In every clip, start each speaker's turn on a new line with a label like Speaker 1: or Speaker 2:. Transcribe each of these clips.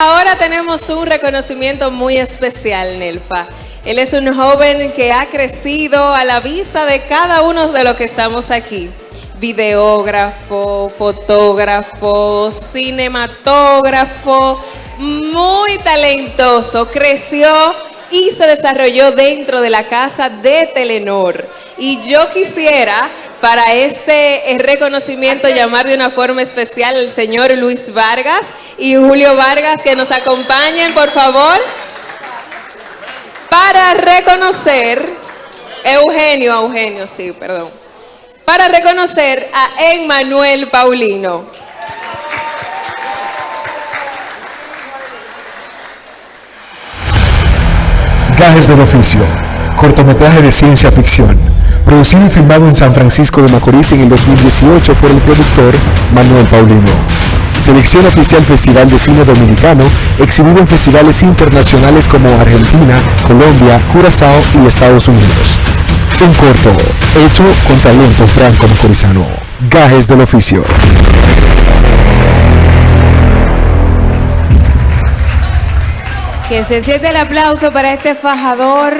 Speaker 1: Ahora tenemos un reconocimiento muy especial, Nelfa. Él es un joven que ha crecido a la vista de cada uno de los que estamos aquí. Videógrafo, fotógrafo, cinematógrafo, muy talentoso. Creció y se desarrolló dentro de la casa de Telenor. Y yo quisiera para este eh, reconocimiento llamar de una forma especial al señor Luis Vargas y Julio Vargas que nos acompañen, por favor, para reconocer, Eugenio, Eugenio, sí, perdón, para reconocer a Emmanuel Paulino.
Speaker 2: Gajes del oficio, cortometraje de ciencia ficción producido y filmado en San Francisco de Macorís en el 2018 por el productor Manuel Paulino. Selección oficial Festival de Cine Dominicano, exhibido en festivales internacionales como Argentina, Colombia, Curazao y Estados Unidos. Un corto, hecho con talento franco macorizano. Gajes del oficio.
Speaker 3: Que se siente el aplauso para este fajador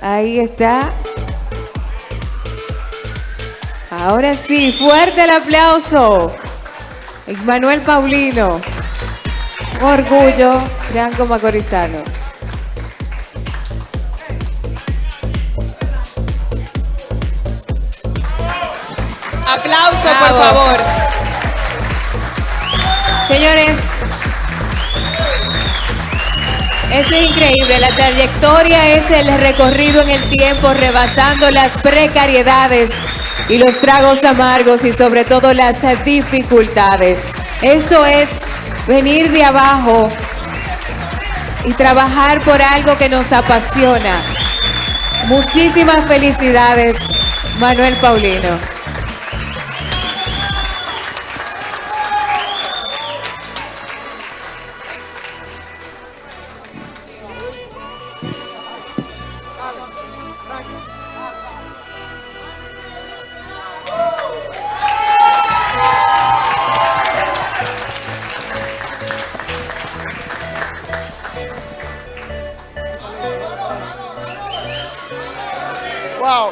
Speaker 3: Ahí está. Ahora sí, fuerte el aplauso. Manuel Paulino. orgullo, Franco Macorizano.
Speaker 1: Aplauso, por favor.
Speaker 3: Señores, esto es increíble, la trayectoria es el recorrido en el tiempo rebasando las precariedades y los tragos amargos y sobre todo las dificultades. Eso es venir de abajo y trabajar por algo que nos apasiona. Muchísimas felicidades, Manuel Paulino.
Speaker 4: Wow.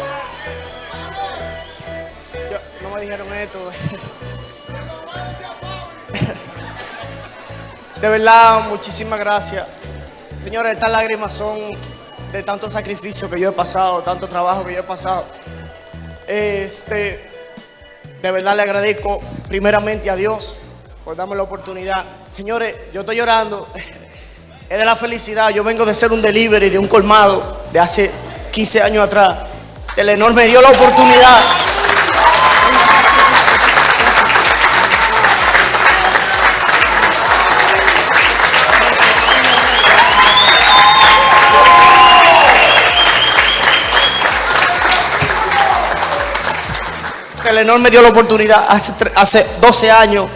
Speaker 4: no me dijeron esto. De verdad, muchísimas gracias. Señores, estas lágrimas son de tanto sacrificio que yo he pasado, tanto trabajo que yo he pasado. Este, de verdad le agradezco primeramente a Dios por darme la oportunidad. Señores, yo estoy llorando. Es de la felicidad. Yo vengo de ser un delivery de un colmado de hace 15 años atrás. Telenor me dio la oportunidad. Telenor me dio la oportunidad hace, hace 12 años.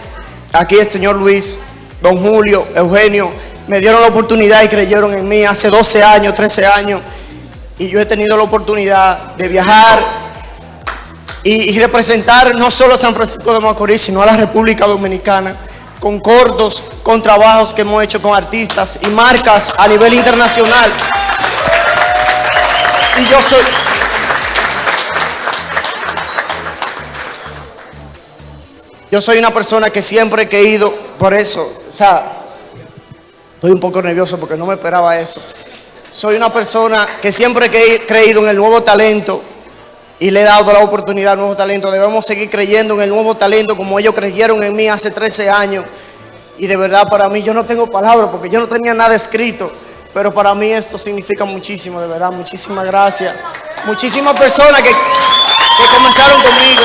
Speaker 4: Aquí el señor Luis, don Julio, Eugenio, me dieron la oportunidad y creyeron en mí hace 12 años, 13 años y yo he tenido la oportunidad de viajar y, representar no solo a San Francisco de Macorís, sino a la República Dominicana con cortos, con trabajos que hemos hecho con artistas y marcas a nivel internacional. Y yo soy... Yo soy una persona que siempre he ido por eso, o sea, estoy un poco nervioso porque no me esperaba eso. Soy una persona que siempre he creído en el nuevo talento y le he dado la oportunidad al nuevo talento. Debemos seguir creyendo en el nuevo talento como ellos creyeron en mí hace 13 años. Y de verdad para mí, yo no tengo palabras porque yo no tenía nada escrito. Pero para mí esto significa muchísimo, de verdad. Muchísimas gracias. Muchísimas personas que, comenzaron conmigo.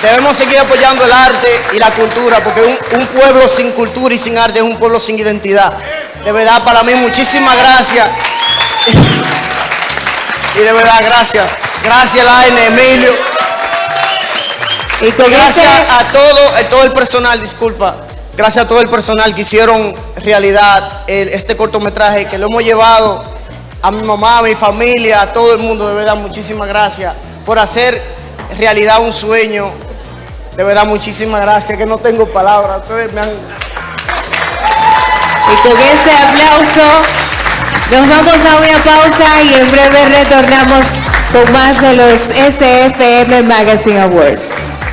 Speaker 4: Debemos seguir apoyando el arte y la cultura porque un pueblo sin cultura y sin arte es un pueblo sin identidad. De verdad, para mí, muchísimas gracias. Y de verdad, gracias. Gracias, Laine, Emilio. Y gracias a todo, a todo el personal, disculpa. Gracias a todo el personal que hicieron realidad este cortometraje, que lo hemos llevado a mi mamá, a mi familia, a todo el mundo. De verdad, muchísimas gracias por hacer realidad un sueño. De verdad, muchísimas gracias, que no tengo palabras. Ustedes me han...
Speaker 3: Y con ese aplauso nos vamos a una pausa y en breve retornamos con más de los SFM Magazine Awards.